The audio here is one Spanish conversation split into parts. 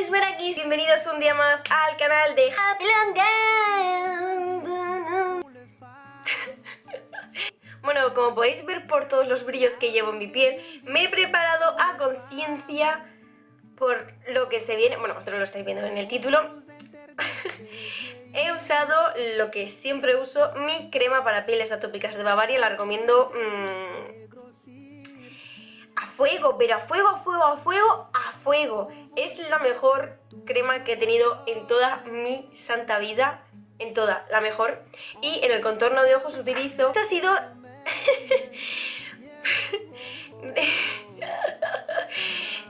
sois Berakis, bienvenidos un día más al canal de Happy Long Bueno, como podéis ver por todos los brillos que llevo en mi piel, me he preparado a conciencia por lo que se viene, bueno, vosotros lo estáis viendo en el título, he usado lo que siempre uso, mi crema para pieles atópicas de Bavaria, la recomiendo mmm, a fuego, pero a fuego, a fuego, a fuego, a fuego. Es la mejor crema que he tenido en toda mi santa vida, en toda, la mejor. Y en el contorno de ojos utilizo, esta ha sido...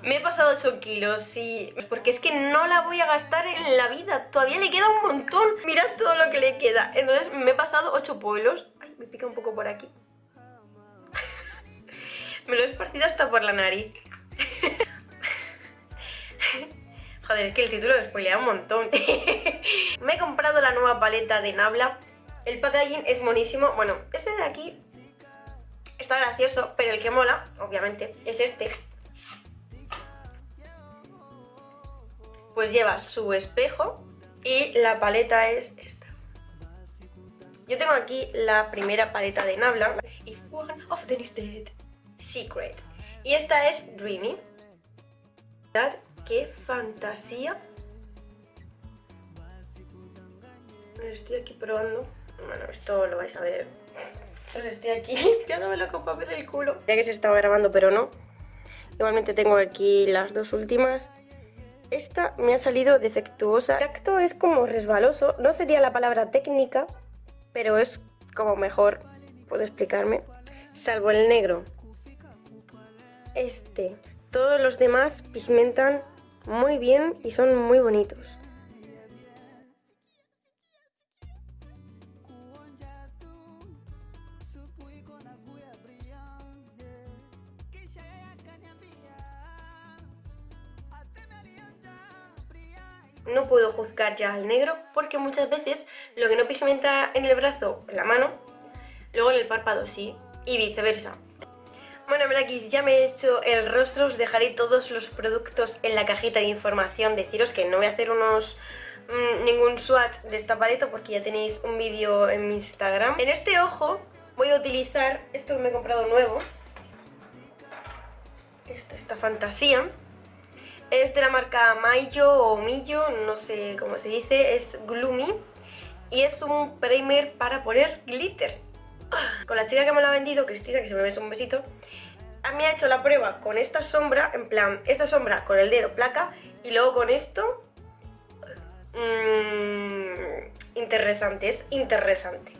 Me he pasado 8 kilos, sí, porque es que no la voy a gastar en la vida, todavía le queda un montón, mirad todo lo que le queda, entonces me he pasado 8 pueblos, ay, me pica un poco por aquí, me lo he esparcido hasta por la nariz. Joder, es que el título spoilea un montón. me he comprado la nueva paleta de Nabla, el packaging es monísimo, bueno, este de aquí está gracioso, pero el que mola, obviamente, es este pues lleva su espejo y la paleta es esta. Yo tengo aquí la primera paleta de Nabla, If One of them Secret. Y esta es Dreamy. Qué fantasía. Estoy aquí probando. Bueno, esto lo vais a ver. Pues estoy aquí limpiándome la copa del culo. Ya que se estaba grabando, pero no. Igualmente tengo aquí las dos últimas esta me ha salido defectuosa. El tacto es como resbaloso, no sería la palabra técnica, pero es como mejor, puedo explicarme. Salvo el negro. Este. Todos los demás pigmentan muy bien y son muy bonitos. no puedo juzgar ya al negro porque muchas veces lo que no pigmenta en el brazo, en la mano, luego en el párpado sí, y viceversa. Bueno, Blackis, ya me he hecho el rostro, os dejaré todos los productos en la cajita de información. Deciros que no voy a hacer unos mm, ningún swatch de esta paleta porque ya tenéis un vídeo en mi Instagram. En este ojo voy a utilizar esto que me he comprado nuevo, esta, fantasía, es de la marca Mayo o Millo, no sé cómo se dice, es Gloomy y es un primer para poner glitter. Con la chica que me lo ha vendido, Cristina, que se me besa un besito, a mí ha hecho la prueba con esta sombra, en plan, esta sombra con el dedo placa y luego con esto... Mmm, interesante, es interesante.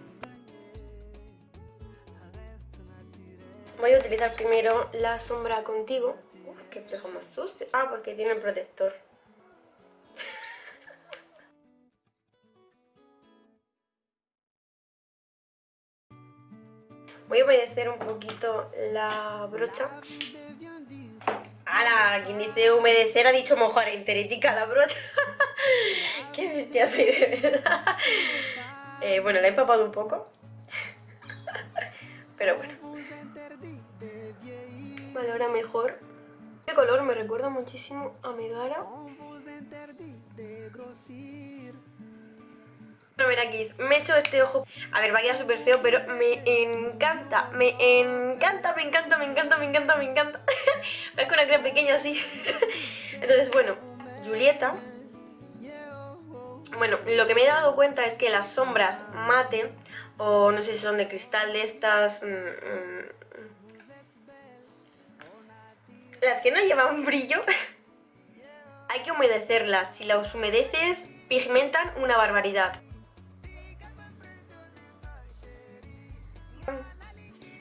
Voy a utilizar primero la sombra contigo que espejo más sucio. Ah, porque tiene protector. Voy a humedecer un poquito la brocha. ¡Hala! Quien dice humedecer ha dicho mojar enterética la brocha. ¡Qué bestia soy de verdad! Eh, bueno, la he empapado un poco. Pero bueno. Vale, ahora mejor este color me recuerda muchísimo a Megara. Bueno, ver aquí, me he hecho este ojo A ver, vaya súper feo, pero me encanta Me encanta, me encanta, me encanta, me encanta, me encanta Es con una crema pequeña así Entonces, bueno, Julieta Bueno, lo que me he dado cuenta es que las sombras mate O no sé si son de cristal de estas mm, mm, las que no llevan brillo hay que humedecerlas. Si las humedeces, pigmentan una barbaridad.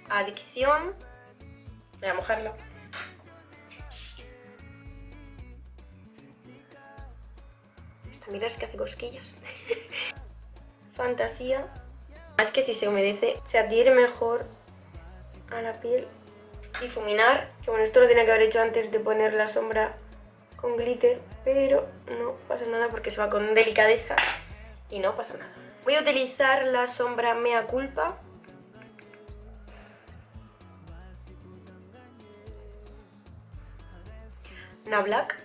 Adicción. Voy a mojarlo. Esta mira es que hace cosquillas. Fantasía. Es que si se humedece se adhiere mejor a la piel difuminar, que bueno, esto lo tenía que haber hecho antes de poner la sombra con glitter, pero no pasa nada porque se va con delicadeza y no pasa nada. Voy a utilizar la sombra Mea Culpa. Nablac,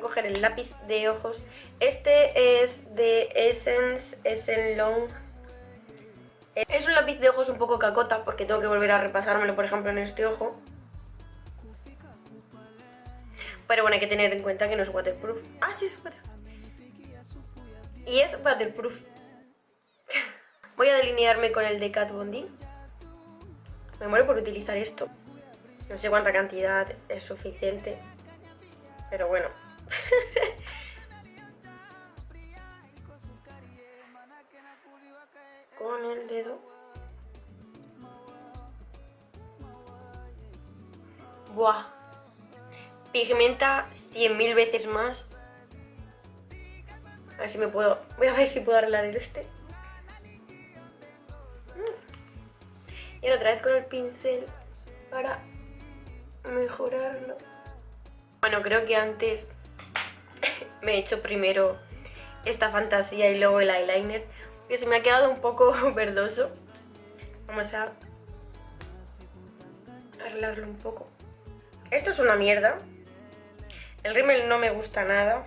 coger el lápiz de ojos. Este es de Essence, Essence Long. Es un lápiz de ojos un poco cacota porque tengo que volver a repasármelo, por ejemplo, en este ojo. Pero bueno, hay que tener en cuenta que no es waterproof. Ah, sí, es waterproof. Y es waterproof. Voy a delinearme con el de Kat Bondi. Me muero por utilizar esto. No sé cuánta cantidad es suficiente. Pero bueno. con el dedo. Buah. Pigmenta 100.000 veces más. A ver si me puedo... Voy a ver si puedo arreglar este. Y otra vez con el pincel para mejorarlo. Bueno, creo que antes me he hecho primero esta fantasía y luego el eyeliner. Que se me ha quedado un poco verdoso. Vamos a arreglarlo un poco. Esto es una mierda. El rímel no me gusta nada.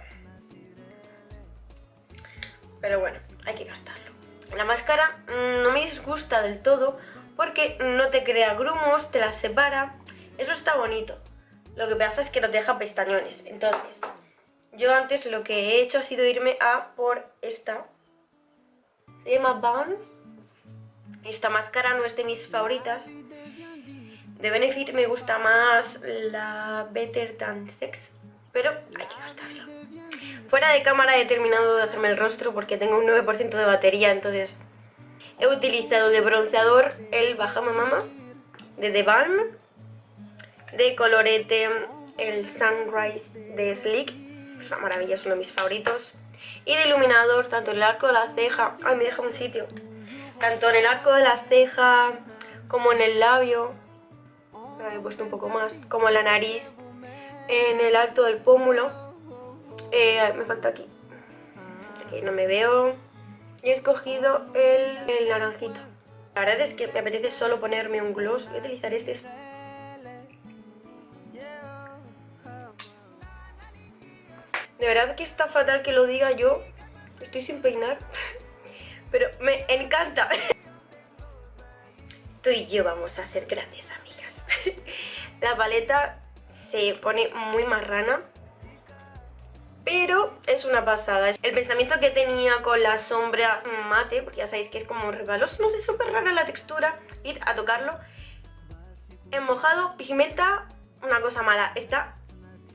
Pero bueno, hay que gastarlo. La máscara mm, no me disgusta del todo porque no te crea grumos, te las separa. Eso está bonito. Lo que pasa es que no te deja pestañones. Entonces, yo antes lo que he hecho ha sido irme a por esta. Se llama Bun. Esta máscara no es de mis favoritas. De Benefit me gusta más la Better Than Sex, pero hay que gastarla. Fuera de cámara he terminado de hacerme el rostro porque tengo un 9% de batería, entonces he utilizado de bronceador el Bahama Mama de The Balm, de colorete el Sunrise de Sleek, es una maravilla, es uno de mis favoritos, y de iluminador tanto en el arco de la ceja, ay me deja un sitio, tanto en el arco de la ceja como en el labio, he puesto un poco más, como en la nariz, en el alto del pómulo, eh, me falta aquí, aquí no me veo, y he escogido el, el naranjito. La verdad es que me apetece solo ponerme un gloss, voy a utilizar este De verdad que está fatal que lo diga yo. Estoy sin peinar. Pero me encanta. Tú y yo vamos a ser grandes amigas. La paleta se pone muy marrana. Pero es una pasada. El pensamiento que tenía con la sombra mate, porque ya sabéis que es como resbaloso, no sé, súper rara la textura. Ir a tocarlo. En mojado, pigmenta, una cosa mala. Está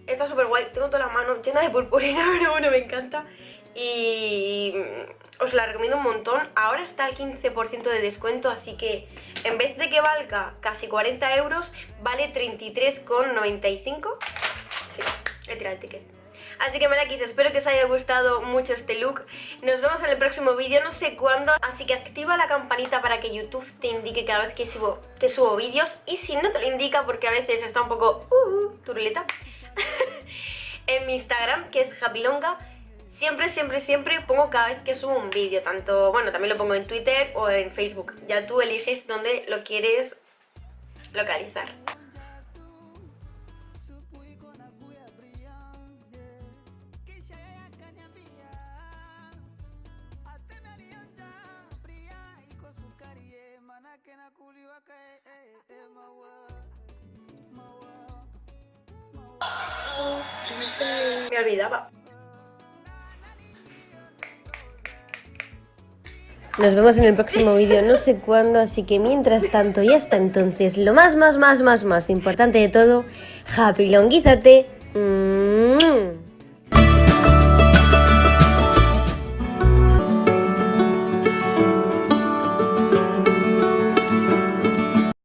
Está súper guay, tengo toda la mano llena de purpurina, pero bueno, me encanta. Y os la recomiendo un montón. Ahora está al 15% de descuento, así que en vez de que valga casi 40 euros, vale 33,95. Sí, he tirado el ticket. Así que Melakis, espero que os haya gustado mucho este look. Nos vemos en el próximo vídeo, no sé cuándo. Así que activa la campanita para que YouTube te indique cada vez que subo, que subo vídeos. Y si no te lo indica, porque a veces está un poco uh, turuleta, en mi Instagram, que es Happylonga, siempre, siempre, siempre pongo cada vez que subo un vídeo, tanto, bueno, también lo pongo en Twitter o en Facebook. Ya tú eliges dónde lo quieres localizar. Me olvidaba. Nos vemos en el próximo vídeo, no sé cuándo, así que mientras tanto y hasta entonces, lo más, más, más, más, más importante de todo, happy longuízate. Mm.